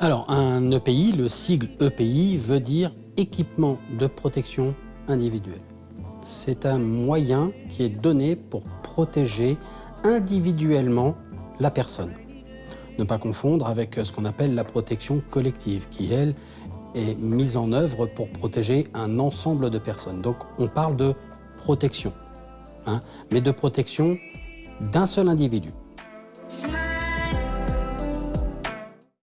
Alors, un EPI, le sigle EPI, veut dire équipement de protection individuelle. C'est un moyen qui est donné pour protéger individuellement la personne. Ne pas confondre avec ce qu'on appelle la protection collective, qui, elle, est mise en œuvre pour protéger un ensemble de personnes. Donc, on parle de protection, hein, mais de protection d'un seul individu.